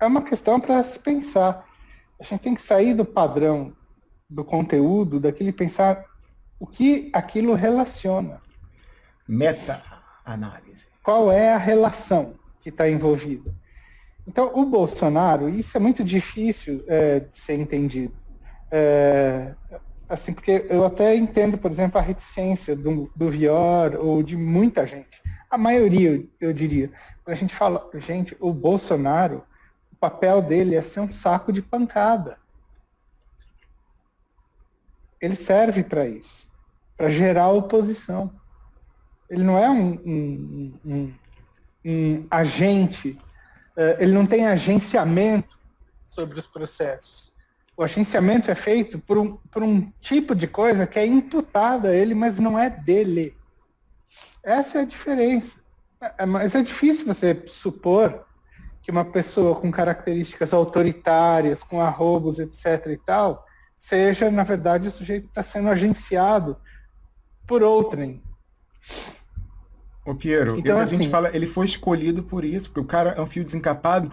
é uma questão para se pensar. A gente tem que sair do padrão do conteúdo, daquele pensar o que aquilo relaciona. Meta-análise. Qual é a relação que está envolvida? Então, o Bolsonaro, isso é muito difícil é, de ser entendido. É, assim, porque eu até entendo, por exemplo, a reticência do, do Vior ou de muita gente. A maioria, eu diria. Quando a gente fala, gente, o Bolsonaro, papel dele é ser um saco de pancada. Ele serve para isso, para gerar oposição. Ele não é um, um, um, um agente, uh, ele não tem agenciamento sobre os processos o agenciamento é feito por um, por um tipo de coisa que é imputada a ele, mas não é dele. Essa é a diferença. É, mas é difícil você supor que uma pessoa com características autoritárias, com arrobos, etc. e tal, seja, na verdade, o sujeito que está sendo agenciado por outrem. O Piero, então, a assim, gente fala, ele foi escolhido por isso, porque o cara é um fio desencapado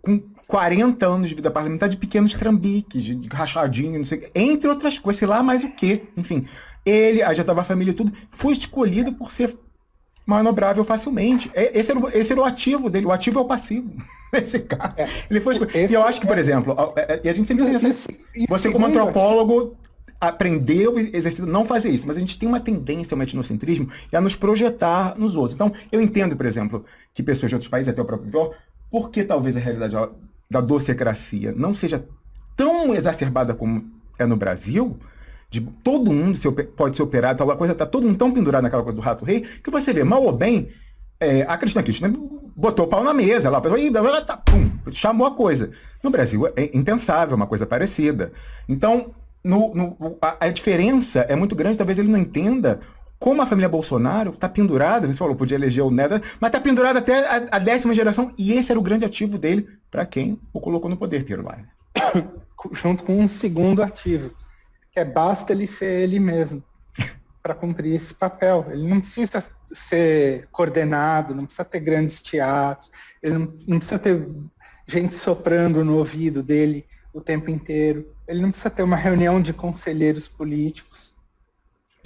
com 40 anos de vida parlamentar de pequenos trambiques, de rachadinho, não sei entre outras coisas, sei lá mais o que. Enfim, ele, já estava a família e tudo, foi escolhido por ser manobrável facilmente. É, esse era, o, esse era o ativo dele, o ativo é o passivo. Esse cara. É, ele foi escolhido. E eu acho que, por é, exemplo, é, e a gente sempre diz assim, você como antropólogo aprendeu, exercido, não fazer isso, mas a gente tem uma tendência ao etnocentrismo e a nos projetar nos outros. Então, eu entendo, por exemplo, que pessoas de outros países, até o próprio Vior, porque talvez a realidade da docecracia não seja tão exacerbada como é no Brasil, de todo mundo pode ser operado, tal coisa, tá todo mundo tão pendurado naquela coisa do rato rei, que você vê, mal ou bem, é, a Cristina Kirchner botou o pau na mesa lá, tá, pum, chamou a coisa. No Brasil é impensável uma coisa parecida. Então, no, no, a, a, diferença é muito grande, talvez ele não entenda como a família Bolsonaro está pendurada, você falou, podia eleger o Neto, mas está pendurada até a, a, décima geração, e esse era o grande ativo dele, para quem o colocou no poder, Piero Laine. Junto com um segundo ativo, é basta ele ser ele mesmo, para cumprir esse papel. Ele não precisa ser coordenado, não precisa ter grandes teatros, ele não, não precisa ter gente soprando no ouvido dele o tempo inteiro, ele não precisa ter uma reunião de conselheiros políticos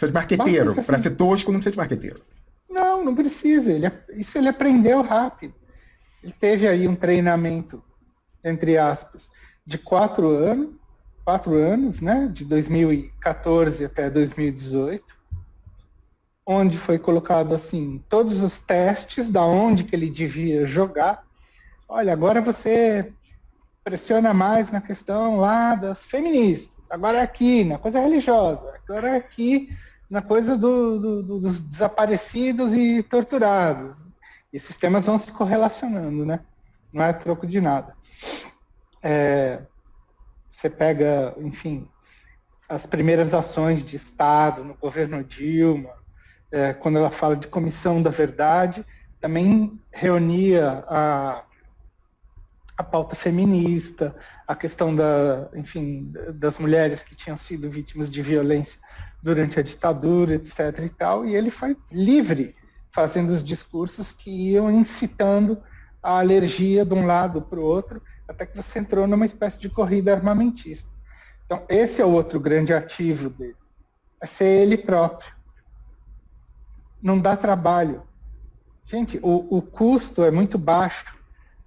Precisa de marqueteiro. Para ser tosco, não precisa de marqueteiro. Não, não precisa. Ele, isso ele aprendeu rápido. Ele teve aí um treinamento, entre aspas, de quatro anos, quatro anos, né? De 2014 até 2018, onde foi colocado assim todos os testes da onde que ele devia jogar. Olha, agora você pressiona mais na questão lá das feministas. Agora é aqui, na coisa religiosa. Agora é aqui na coisa do, do, do, dos desaparecidos e torturados. E esses temas vão se correlacionando, né? Não é troco de nada. É, você pega, enfim, as primeiras ações de Estado no governo Dilma, é, quando ela fala de comissão da verdade, também reunia a, a pauta feminista, a questão da, enfim, das mulheres que tinham sido vítimas de violência durante a ditadura, etc. e tal, e ele foi livre fazendo os discursos que iam incitando a alergia de um lado para o outro, até que você entrou numa espécie de corrida armamentista. Então, esse é o outro grande ativo dele, é ser ele próprio. Não dá trabalho. Gente, o, o custo é muito baixo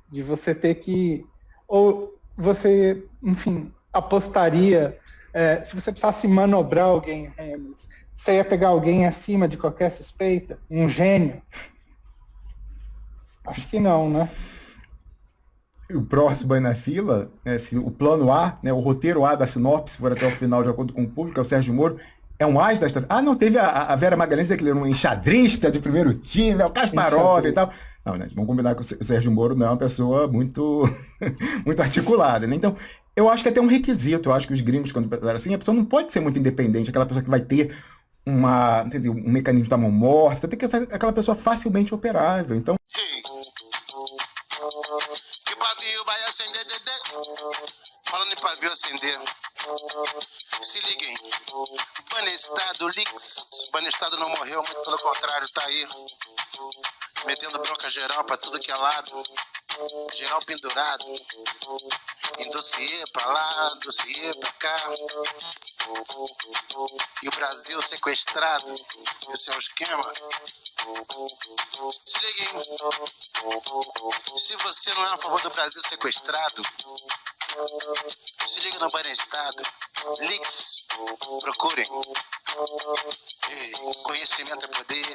de você ter que. Ou você, enfim, apostaria é, se você precisasse manobrar alguém, você ia pegar alguém acima de qualquer suspeita? Um gênio? Acho que não, né? O próximo aí na fila, né, se o plano A, né, o roteiro A da sinopse, for até o final, de acordo com o público, é o Sérgio Moro, é um as da história. Ah, não, teve a, a Vera Magalhães, que ele era um enxadrista de primeiro time, é o Kasparov e tal. Não, né? Vamos combinar que o Sérgio Moro não é uma pessoa muito, muito articulada, né? Então, eu acho que é até um requisito. Eu acho que os gringos, quando pensaram assim, a pessoa não pode ser muito independente, aquela pessoa que vai ter uma, entendeu? um mecanismo da mão morta, tem que ser aquela pessoa facilmente operável. Então. Acender, Falando em pavio acender. Se liguem. Banestado Lix. Banestado não morreu, muito pelo contrário, tá aí. Metendo bronca geral pra tudo que é lado. geral pendurado. Em dossiê pra lá, dossiê pra cá. E o Brasil sequestrado. Esse é o esquema. Se liga, hein? Se você não é a favor do Brasil sequestrado, se liga no Banestado. Leaks, procurem. E conhecimento é poder.